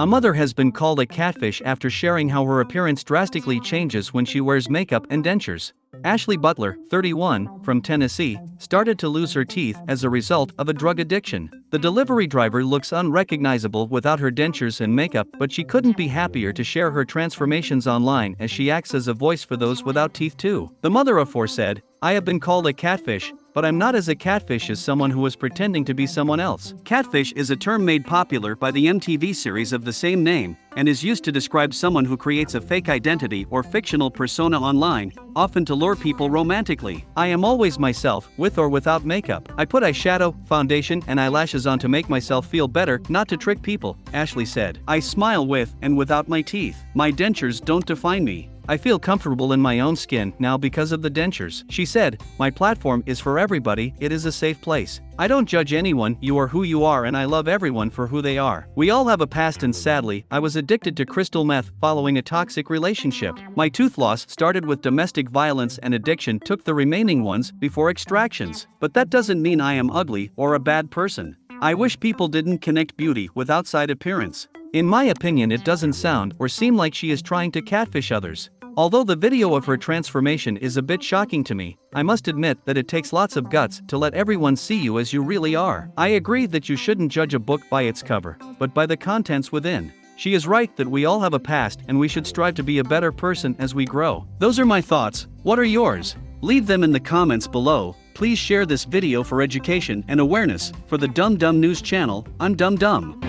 A mother has been called a catfish after sharing how her appearance drastically changes when she wears makeup and dentures. Ashley Butler, 31, from Tennessee, started to lose her teeth as a result of a drug addiction. The delivery driver looks unrecognizable without her dentures and makeup, but she couldn't be happier to share her transformations online as she acts as a voice for those without teeth too. The mother of four said, I have been called a catfish, but I'm not as a catfish as someone who was pretending to be someone else. Catfish is a term made popular by the MTV series of the same name and is used to describe someone who creates a fake identity or fictional persona online, often to lure people romantically. I am always myself, with or without makeup. I put eyeshadow, foundation, and eyelashes on to make myself feel better, not to trick people, Ashley said. I smile with and without my teeth. My dentures don't define me. I feel comfortable in my own skin now because of the dentures. She said, My platform is for everybody, it is a safe place. I don't judge anyone, you are who you are, and I love everyone for who they are. We all have a past, and sadly, I was addicted to crystal meth following a toxic relationship. My tooth loss started with domestic violence, and addiction took the remaining ones before extractions. But that doesn't mean I am ugly or a bad person. I wish people didn't connect beauty with outside appearance. In my opinion, it doesn't sound or seem like she is trying to catfish others. Although the video of her transformation is a bit shocking to me, I must admit that it takes lots of guts to let everyone see you as you really are. I agree that you shouldn't judge a book by its cover, but by the contents within. She is right that we all have a past and we should strive to be a better person as we grow. Those are my thoughts, what are yours? Leave them in the comments below. Please share this video for education and awareness. For the Dumb Dumb News channel, I'm Dumb Dumb.